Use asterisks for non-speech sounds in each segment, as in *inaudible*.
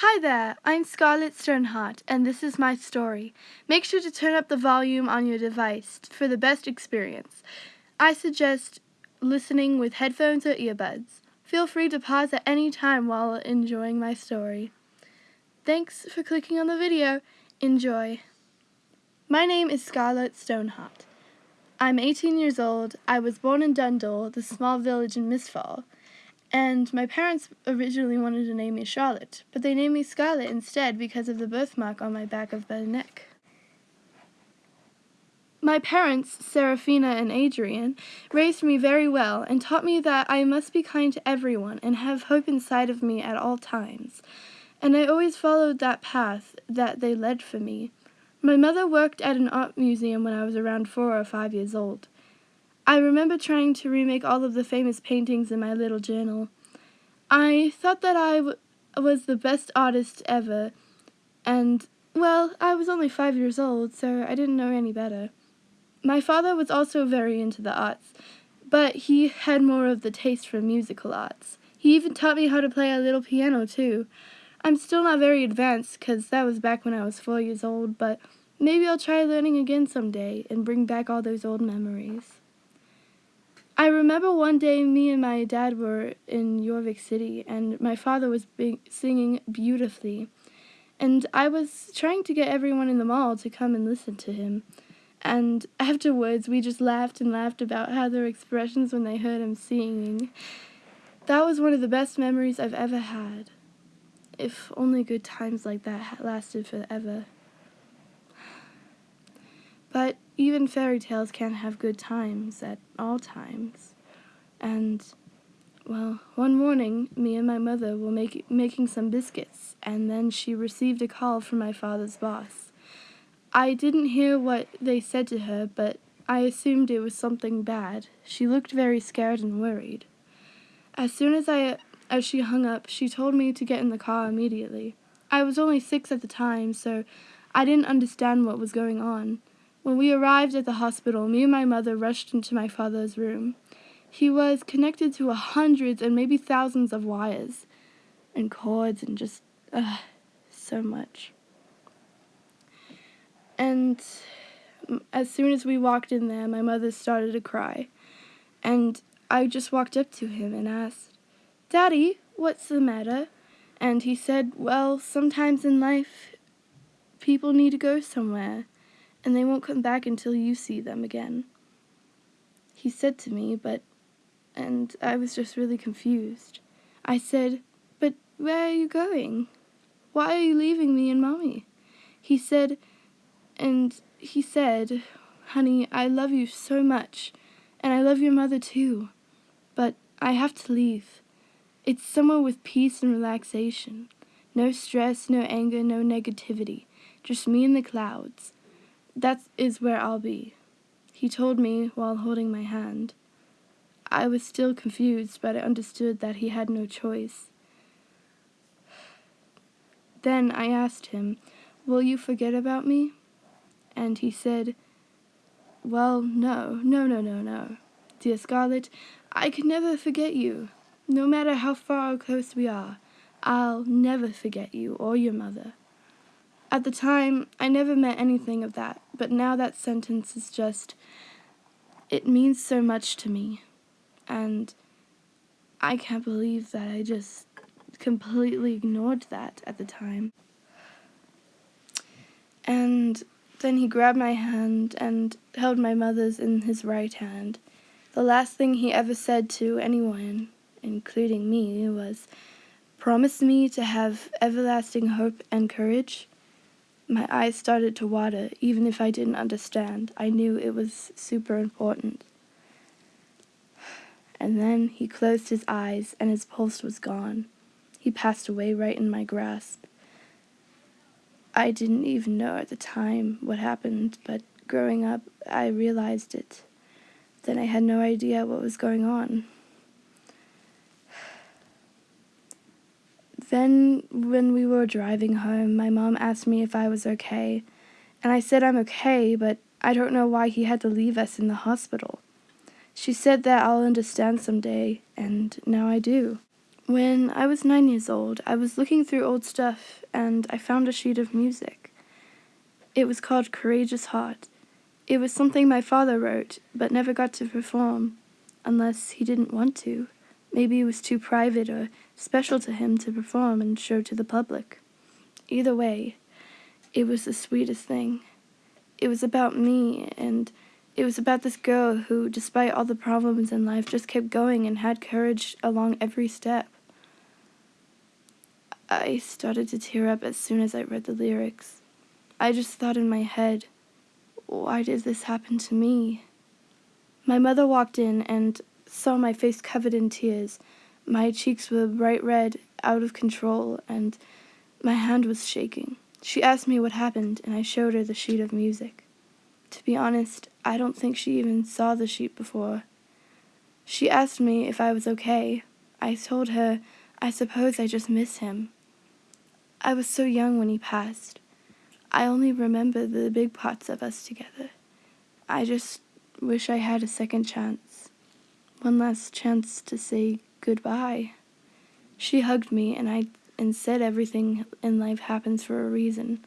Hi there, I'm Scarlett Stoneheart, and this is my story. Make sure to turn up the volume on your device for the best experience. I suggest listening with headphones or earbuds. Feel free to pause at any time while enjoying my story. Thanks for clicking on the video. Enjoy. My name is Scarlett Stoneheart. I'm 18 years old. I was born in Dundull, the small village in Mistfall. And my parents originally wanted to name me Charlotte, but they named me Scarlett instead because of the birthmark on my back of the neck. My parents, Seraphina and Adrian, raised me very well and taught me that I must be kind to everyone and have hope inside of me at all times. And I always followed that path that they led for me. My mother worked at an art museum when I was around four or five years old. I remember trying to remake all of the famous paintings in my little journal. I thought that I was the best artist ever, and, well, I was only five years old, so I didn't know any better. My father was also very into the arts, but he had more of the taste for musical arts. He even taught me how to play a little piano, too. I'm still not very advanced, because that was back when I was four years old, but maybe I'll try learning again someday and bring back all those old memories. I remember one day me and my dad were in Jorvik City and my father was singing beautifully. And I was trying to get everyone in the mall to come and listen to him. And afterwards, we just laughed and laughed about how their expressions when they heard him singing. That was one of the best memories I've ever had. If only good times like that lasted forever. But even fairy tales can't have good times at all times. And, well, one morning, me and my mother were make, making some biscuits, and then she received a call from my father's boss. I didn't hear what they said to her, but I assumed it was something bad. She looked very scared and worried. As soon as I as she hung up, she told me to get in the car immediately. I was only six at the time, so I didn't understand what was going on. When we arrived at the hospital, me and my mother rushed into my father's room. He was connected to hundreds and maybe thousands of wires and cords and just uh, so much. And as soon as we walked in there, my mother started to cry. And I just walked up to him and asked, Daddy, what's the matter? And he said, Well, sometimes in life, people need to go somewhere and they won't come back until you see them again. He said to me, but, and I was just really confused. I said, But where are you going? Why are you leaving me and Mommy? He said, and he said, Honey, I love you so much, and I love your mother too, but I have to leave. It's somewhere with peace and relaxation. No stress, no anger, no negativity. Just me and the clouds. That is where I'll be, he told me while holding my hand. I was still confused, but I understood that he had no choice. Then I asked him, Will you forget about me? And he said, Well, no, no, no, no, no. Dear Scarlett, I can never forget you. No matter how far or close we are, I'll never forget you or your mother. At the time, I never meant anything of that, but now that sentence is just. It means so much to me. And I can't believe that I just completely ignored that at the time. And then he grabbed my hand and held my mother's in his right hand. The last thing he ever said to anyone, including me, was, Promise me to have everlasting hope and courage my eyes started to water, even if I didn't understand. I knew it was super important. And then he closed his eyes and his pulse was gone. He passed away right in my grasp. I didn't even know at the time what happened, but growing up, I realized it. Then I had no idea what was going on. Then, when we were driving home, my mom asked me if I was okay, and I said I'm okay, but I don't know why he had to leave us in the hospital. She said that I'll understand someday, and now I do. When I was nine years old, I was looking through old stuff and I found a sheet of music. It was called Courageous Heart. It was something my father wrote, but never got to perform, unless he didn't want to. Maybe it was too private or special to him to perform and show to the public. Either way, it was the sweetest thing. It was about me, and it was about this girl who, despite all the problems in life, just kept going and had courage along every step. I started to tear up as soon as I read the lyrics. I just thought in my head, why did this happen to me? My mother walked in and saw my face covered in tears. My cheeks were bright red, out of control, and my hand was shaking. She asked me what happened, and I showed her the sheet of music. To be honest, I don't think she even saw the sheet before. She asked me if I was okay. I told her I suppose I just miss him. I was so young when he passed. I only remember the big parts of us together. I just wish I had a second chance. One last chance to say goodbye. She hugged me and I and said everything in life happens for a reason.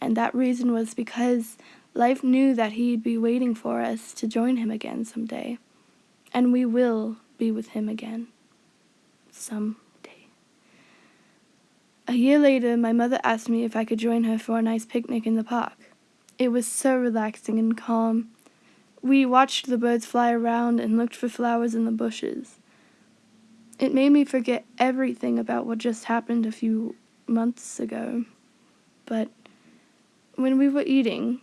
And that reason was because life knew that he'd be waiting for us to join him again someday. And we will be with him again. Someday. a year later, my mother asked me if I could join her for a nice picnic in the park. It was so relaxing and calm. We watched the birds fly around and looked for flowers in the bushes. It made me forget everything about what just happened a few months ago. But when we were eating,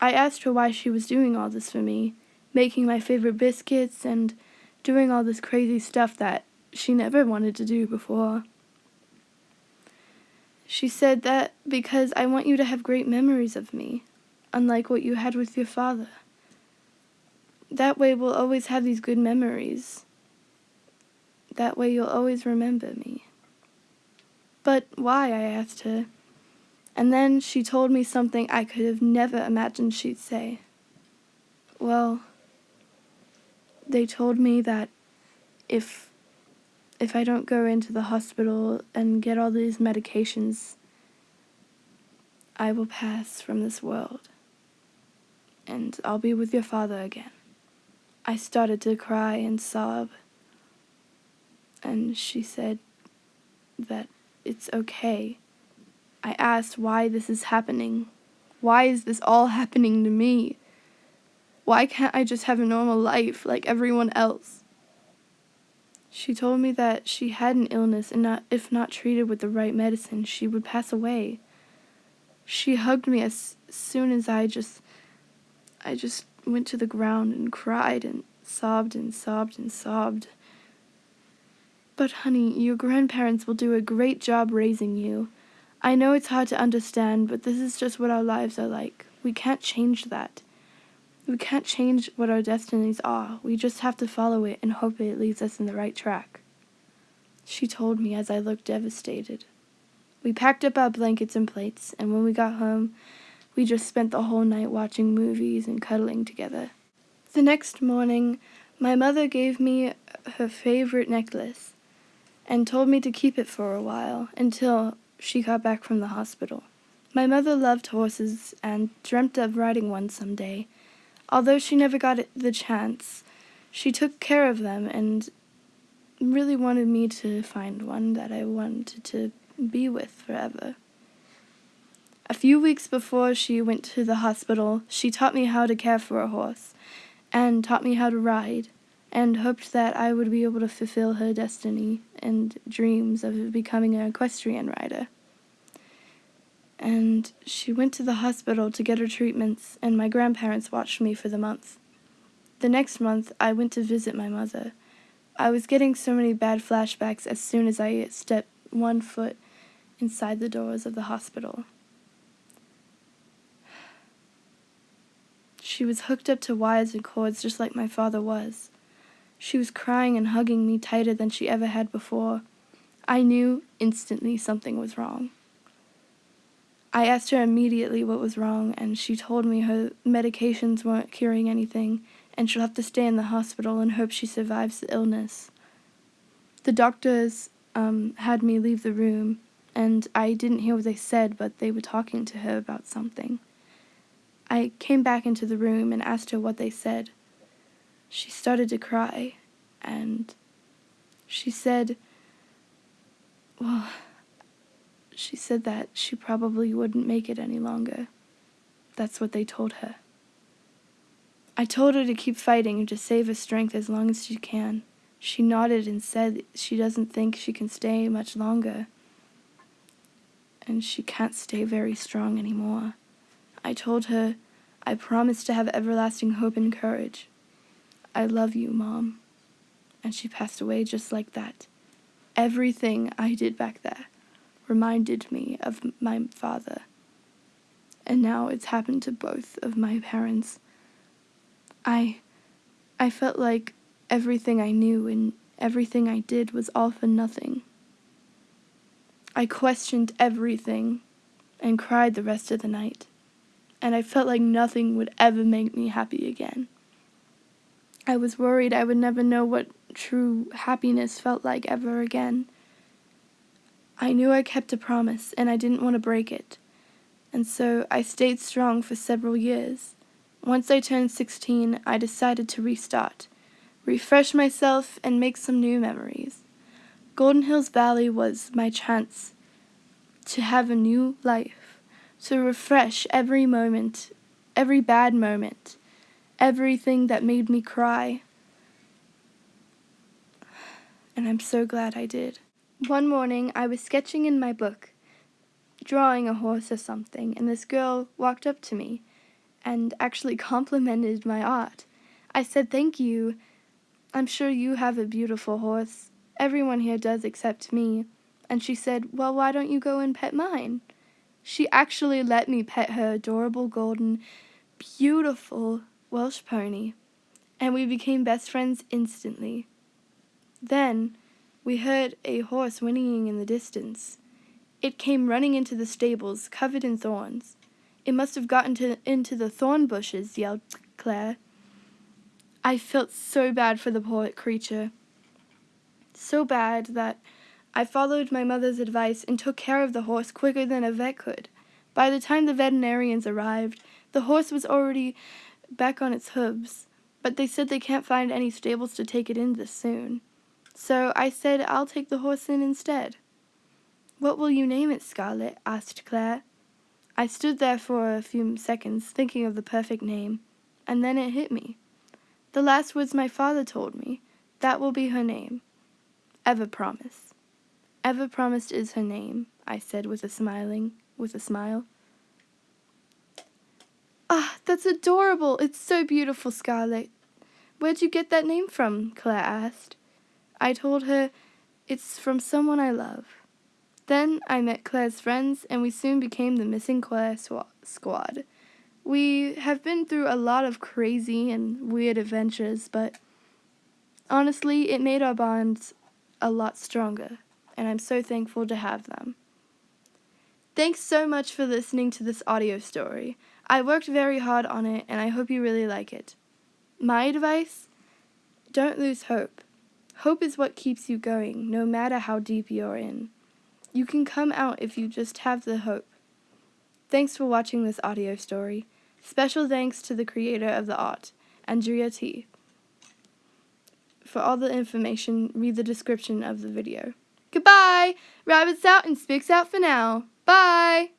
I asked her why she was doing all this for me, making my favorite biscuits and doing all this crazy stuff that she never wanted to do before. She said that because I want you to have great memories of me, unlike what you had with your father. That way we'll always have these good memories. That way you'll always remember me. But why? I asked her. And then she told me something I could have never imagined she'd say. Well, they told me that if if I don't go into the hospital and get all these medications, I will pass from this world and I'll be with your father again. I started to cry and sob, and she said that it's okay. I asked why this is happening. Why is this all *laughs* happening to me? Why can't I just have a normal life like everyone else? She told me that she had an illness and not, if not treated with the right medicine, she would pass away. She hugged me as soon as I just I just went to the ground and cried and sobbed and sobbed and sobbed. But honey, your grandparents will do a great job raising you. I know it's hard to understand, but this is just what our lives are like. We can't change that. We can't change what our destinies are. We just have to follow it and hope it leads us in the right track. She told me as I looked devastated. We packed up our blankets and plates, and when we got home, we just spent the whole night watching movies and cuddling together. The next morning, my mother gave me her favorite necklace and told me to keep it for a while until she got back from the hospital. My mother loved horses and dreamt of riding one some day, Although she never got the chance, she took care of them and really wanted me to find one that I wanted to be with forever. A few weeks before she went to the hospital, she taught me how to care for a horse and taught me how to ride and hoped that I would be able to fulfill her destiny and dreams of becoming an equestrian rider and she went to the hospital to get her treatments, and my grandparents watched me for the month. The next month, I went to visit my mother. I was getting so many bad flashbacks as soon as I stepped one foot inside the doors of the hospital. She was hooked up to wires and cords just like my father was. She was crying and hugging me tighter than she ever had before. I knew instantly something was wrong. I asked her immediately what was wrong, and she told me her medications weren't curing anything, and she'll have to stay in the hospital and hope she survives the illness. The doctors um, had me leave the room, and I didn't hear what they said, but they were talking to her about something. I came back into the room and asked her what they said. She started to cry, and she said, well, she said that she probably wouldn't make it any longer. That's what they told her. I told her to keep fighting and to save her strength as long as she can. She nodded and said she doesn't think she can stay much longer. And she can't stay very strong anymore. I told her I promise to have everlasting hope and courage. I love you, Mom. And she passed away just like that. Everything I did back there reminded me of my father. And now it's happened to both of my parents. I I felt like everything I knew and everything I did was all for nothing. I questioned everything and cried the rest of the night, and I felt like nothing would ever make me happy again. I was worried I would never know what true happiness felt like ever again. I knew I kept a promise and I didn't want to break it, and so I stayed strong for several years. Once I turned 16, I decided to restart, refresh myself, and make some new memories. Golden Hills Valley was my chance to have a new life, to refresh every moment, every bad moment, everything that made me cry. And I'm so glad I did. One morning, I was sketching in my book, drawing a horse or something, and this girl walked up to me and actually *laughs* complimented my art. I said, Thank you. I'm sure you have a beautiful horse. Everyone here does except me. And she said, Well, why don't you go and pet mine? She actually let me pet her adorable golden, beautiful Welsh pony, and we became best friends instantly. Then we heard a horse whinnying in the distance. It came running into the stables, covered in thorns. It must have gotten to, into the thorn bushes, yelled Claire. I felt so bad for the poor creature. So bad that I followed my mother's advice and took care of the horse quicker than a vet could. By the time the veterinarians arrived, the horse was already back on its hooves, but they said they can't find any stables to take it in this soon. So I said I'll take the horse in instead. What will you name it, Scarlet? asked Claire. I stood there for a few seconds thinking of the perfect name, and then it hit me. The last words my father told me, that will be her name. Ever Promise. Ever Promised is her name, I said with a smiling, with a smile. Ah, that's adorable. It's so beautiful, Scarlet. Where'd you get that name from? Claire asked. I told her, it's from someone I love. Then I met Claire's friends, and we soon became the Missing Claire Squad. We have been through a lot of crazy and weird adventures, but honestly, it made our bonds a lot stronger, and I'm so thankful to have them. Thanks so much for listening to this audio story. I worked very hard on it, and I hope you really like it. My advice? Don't lose hope. Hope is what keeps you going, no matter how deep you're in. You can come out if you just have the hope. Thanks for watching this audio story. Special thanks to the creator of the art, Andrea T. For all the information, read the description of the video. Goodbye! Rabbits out and Spooks out for now. Bye!